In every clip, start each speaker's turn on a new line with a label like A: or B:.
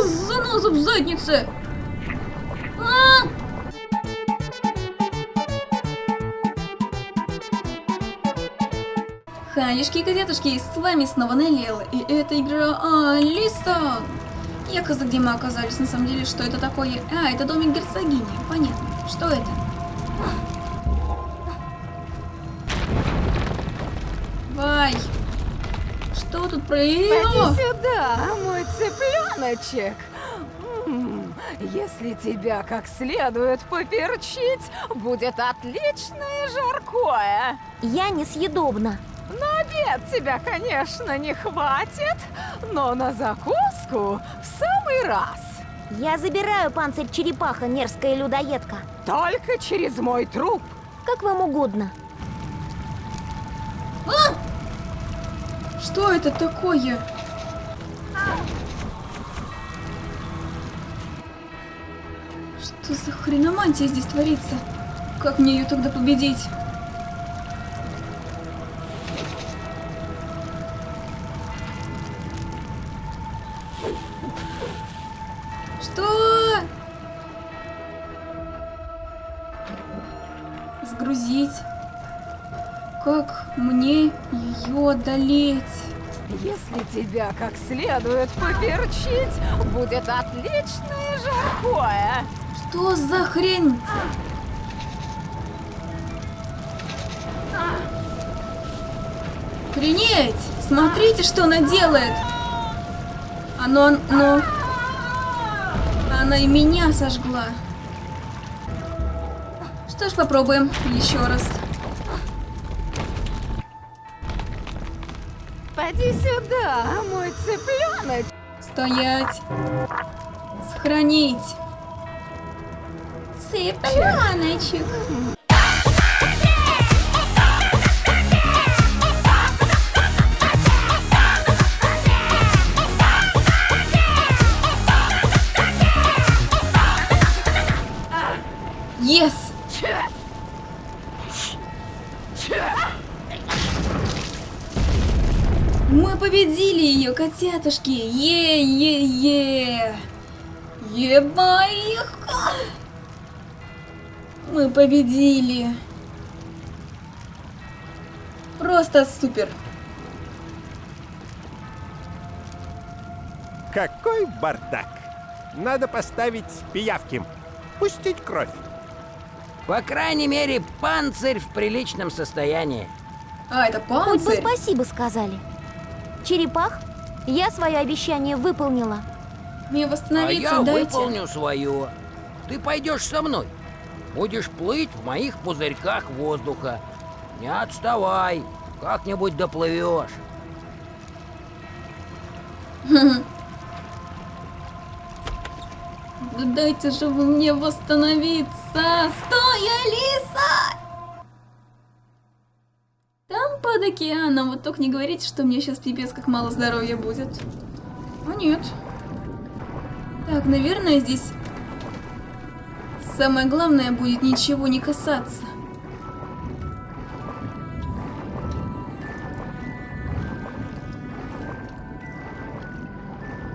A: с занозом в заднице! А! Ханишки и котятушки, с вами снова Неллиэл, и это игра Алиса! Я каза, где мы оказались, на самом деле, что это такое? А, это домик герцогини, понятно. Что это? Вай! Что тут про...
B: Иди сюда, мой цыпленочек. Если тебя как следует поперчить, будет отличное жаркое.
C: Я несъедобна.
B: На обед тебя, конечно, не хватит, но на закуску в самый раз.
C: Я забираю панцирь черепаха, мерзкая людоедка.
B: Только через мой труп.
C: Как вам угодно.
A: Что это такое? Что за хреномантия здесь творится? Как мне ее тогда победить? Что? Сгрузить. Как мне ее одолеть?
B: Если тебя как следует поперчить, будет отличное жаркое.
A: Что за хрень? Охренеть! Смотрите, что она делает! Оно, оно... Она и меня сожгла. Что ж, попробуем еще раз.
B: Поди сюда, мой цыпленок.
A: Стоять. Сохранить. Цыпленочек. Yes! Мы победили ее, котятушки! Е-е-е! Ебаиха! Мы победили! Просто супер!
D: Какой бардак! Надо поставить пиявки. Пустить кровь.
E: По крайней мере, панцирь в приличном состоянии.
A: А, это
C: Хоть бы
A: панцирь?
C: спасибо сказали. Черепах, я свое обещание выполнила.
A: Мне
E: А
A: восстановиться
E: я
A: дайте.
E: выполню свое. Ты пойдешь со мной. Будешь плыть в моих пузырьках воздуха. Не отставай, как-нибудь доплывешь.
A: Да дайте же вы мне восстановиться! Стой, Алиса! Под океаном, вот только не говорите, что мне сейчас пипец как мало здоровья будет. А нет. Так, наверное, здесь самое главное будет ничего не касаться.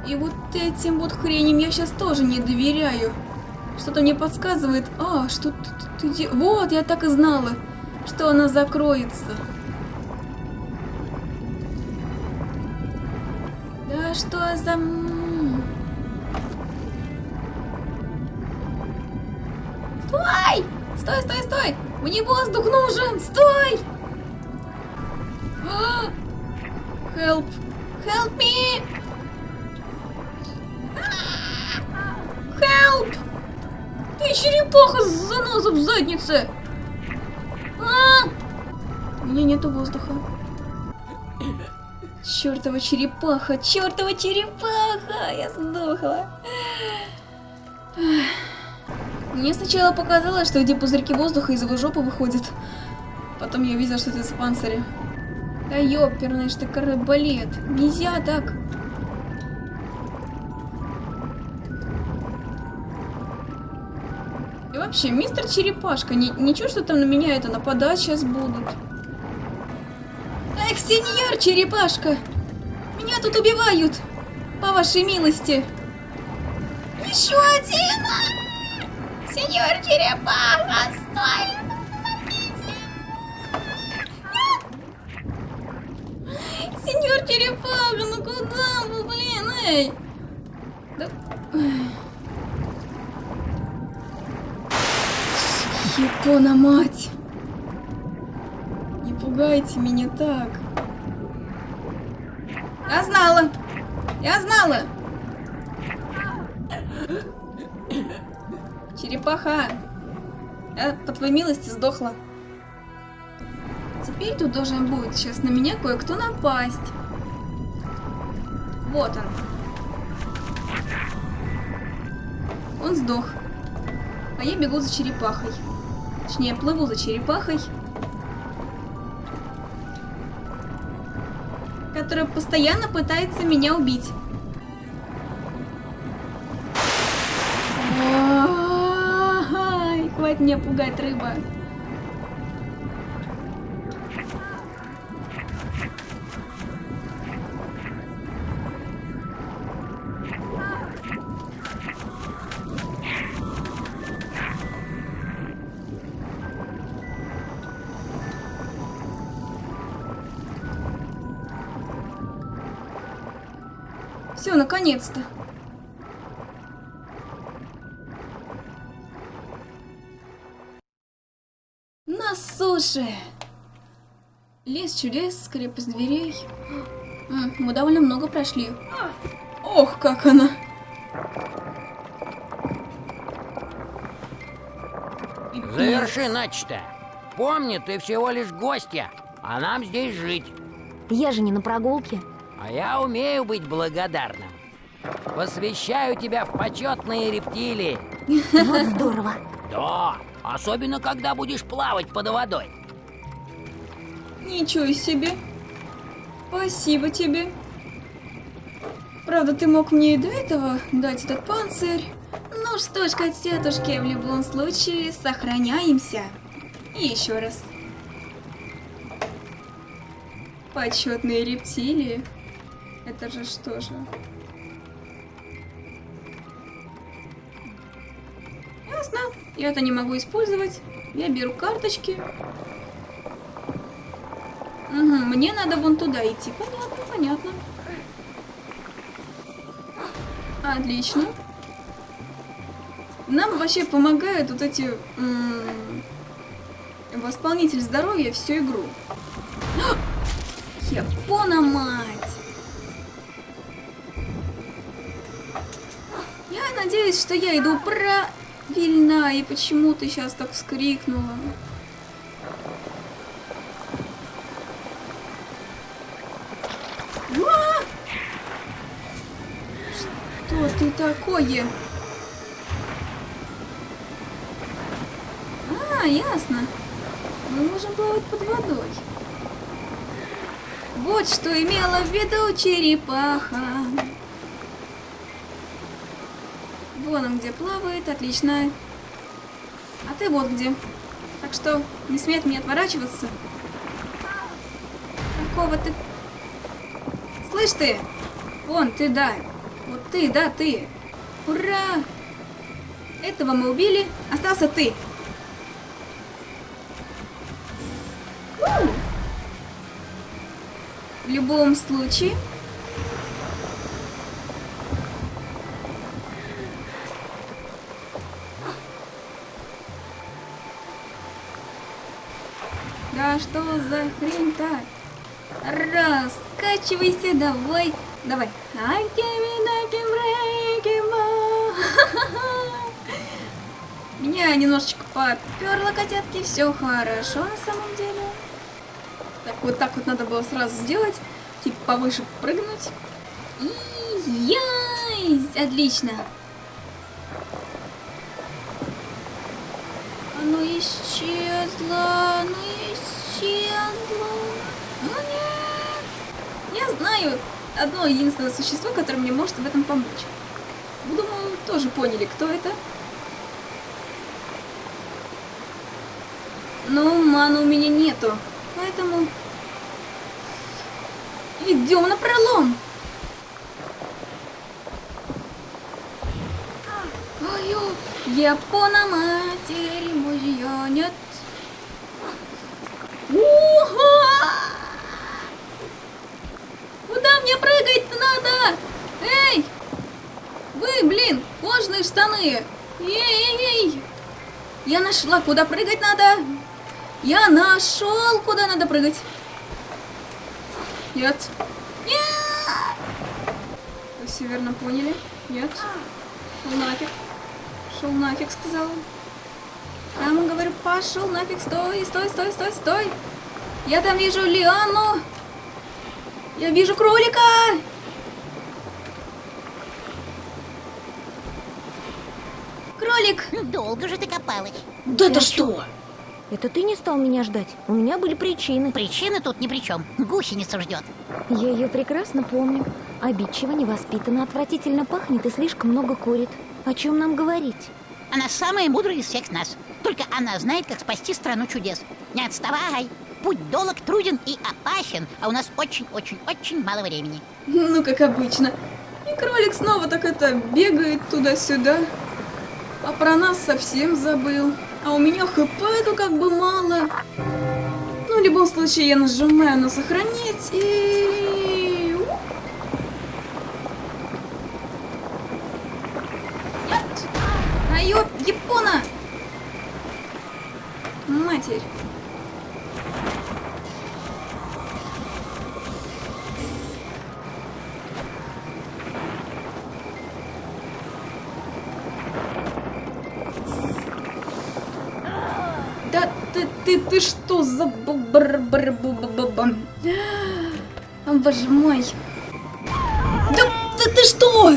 A: И вот этим вот хреням я сейчас тоже не доверяю. Что-то мне подсказывает. А, что ты, Вот, я так и знала, что она закроется. Что за... Стой! Стой, стой, стой! Мне воздух нужен! Стой! А! Help! Help me! Help! Ты черепаха с занозом в заднице! А! У меня нету воздуха. Чёртова черепаха! Чёртова черепаха! Я сдохла. Мне сначала показалось, что эти пузырьки воздуха из его жопы выходят. Потом я увидела, что это из панциря. Да ёперный ж ты карабалет. Нельзя так. И вообще, мистер Черепашка, ни- ничего, что там на меня это нападать сейчас будут. Эх, сеньор Черепашка! Меня тут убивают! По вашей милости! Еще один! Сеньор Черепаха, стой! Сеньор Черепаха, ну куда вы, блин, эй? Да... Япона мать! Пугайте меня так. Я знала! Я знала! Черепаха! Я, по твоей милости, сдохла. Теперь тут должен будет сейчас на меня кое-кто напасть. Вот он. Он сдох. А я бегу за черепахой. Точнее, плыву за черепахой. Которая постоянно пытается меня убить. Хватит меня пугать, рыба. Все, наконец-то. На суше. Лес чудес, крепость дверей. Мы довольно много прошли. Ох, как она.
E: Заверши начато. Помни, ты всего лишь гостья, а нам здесь жить.
C: Я же не на прогулке.
E: А я умею быть благодарным. Посвящаю тебя в почетные рептилии.
C: Вот здорово.
E: Да, особенно когда будешь плавать под водой.
A: Ничего себе. Спасибо тебе. Правда, ты мог мне и до этого дать этот панцирь. Ну что ж, котятушки, в любом случае, сохраняемся. И еще раз. Почетные рептилии. Это же что же? Ясно. Я это не могу использовать. Я беру карточки. Угу, мне надо вон туда идти. Понятно, понятно. Отлично. Нам вообще помогают вот эти... Восполнитель здоровья всю игру. Япона мать! Надеюсь, что я иду правильно, и почему ты сейчас так вскрикнула. А! Что ты такое? А, ясно. Мы можем плавать под водой. Вот что имела в виду черепаха. Вон он где плавает, отлично. А ты вот где. Так что не смей от меня отворачиваться. Какого ты... Слышь ты? Вон, ты, да. Вот ты, да, ты. Ура! Этого мы убили. Остался ты. В любом случае... Да что за хрень-то? Раскачивайся, давай. Давай. Меня немножечко поперло, котятки. Все хорошо на самом деле. Так, вот так вот надо было сразу сделать. Типа повыше прыгнуть. И яйсь! Отлично. Оно исчезло, оно исчезло. Ну нет. Я знаю одно единственное существо, которое мне может в этом помочь. Думаю, тоже поняли, кто это. Но маны у меня нету, поэтому идем на пролом. Япона матери мужья нет. Уха! Куда мне прыгать надо? Эй! Вы, блин, кожаные штаны! Эй-эй-эй! Я нашла, куда прыгать надо! Я нашел, куда надо прыгать! Нет! Нет! Вы все верно поняли? Нет? Шел нафиг. Шел нафиг, сказал. Прямо говорю, пошел нафиг, стой, стой, стой, стой, стой. Я там вижу Лиану. Я вижу кролика. Кролик.
F: Долго же ты копалась.
A: Да это что?
C: Это ты не стал меня ждать? У меня были причины.
F: Причины тут ни при чем. Гусеницу ждет.
C: Я ее прекрасно помню. Обидчиво, невоспитанно, отвратительно пахнет и слишком много курит. О чем нам говорить?
F: Она самая мудрая из всех нас. Только она знает, как спасти страну чудес. Не отставай. Путь долг, труден и опасен, а у нас очень-очень-очень мало времени.
A: Ну, как обычно. И кролик снова так это бегает туда-сюда. А про нас совсем забыл. А у меня хп-то как бы мало. Ну, в любом случае, я нажимаю на сохранить и... Нет! А ёп, Япона! Матерь. Да ты, ты, ты что за б- бр- бр- бу- бу- бу- бу- А, Боже мой. Да, да ты что?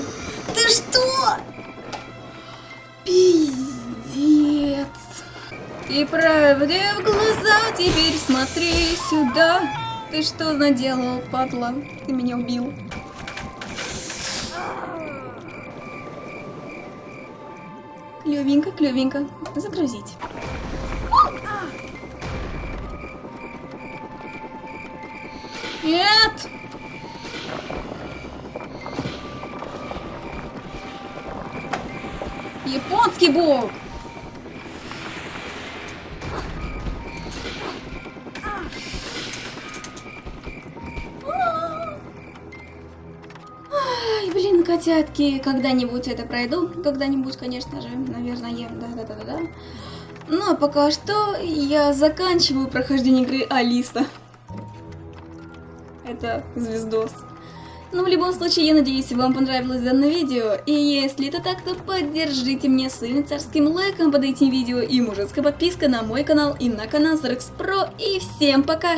A: И правде в глаза теперь смотри сюда. Ты что наделал, падла? Ты меня убил. Клевенько, клевенько. Загрузить. Нет! Японский бог! Котятки, когда-нибудь это пройду, когда-нибудь, конечно же, наверное, да-да-да-да. Ну, а пока что я заканчиваю прохождение игры Алиса. Это звездос. Ну, в любом случае, я надеюсь, вам понравилось данное видео. И если это так, то поддержите меня своим царским лайком под этим видео и мужицкой подпиской на мой канал и на канал Зарекс Про. И всем пока!